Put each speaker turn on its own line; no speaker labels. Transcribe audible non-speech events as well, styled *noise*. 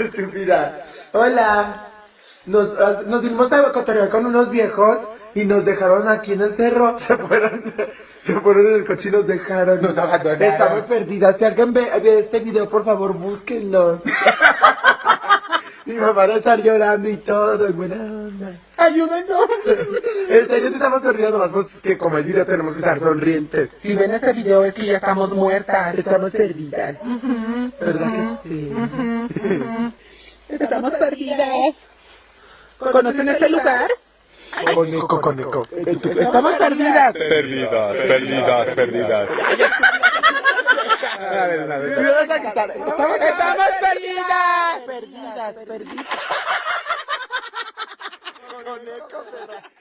Estúpida. Hola. Nos, nos dimos a cotorrear con unos viejos y nos dejaron aquí en el cerro. *laughs* Se fueron, se fueron en el coche y nos dejaron.
Nos abandonaron.
Estamos perdidas. Si alguien ve, ve este video, por favor, búsquenlo. *laughs* Mi mamá va a estar llorando y todo, y buena onda.
Ayúdenos.
En serio, sí estamos perdidas, nomás pues, que como el video tenemos que estar sonrientes.
Si ven este video es que ya estamos muertas.
Estamos perdidas. ¿Verdad que
Estamos perdidas. ¿Conocen este lugar?
Coneco, coneco. Estamos perdidas.
Perdidas, perdidas, perdidas.
A ver,
a quitar. Estamos,
¡Estamos perdidas!
perdidas, perdidas. Coneco, perra.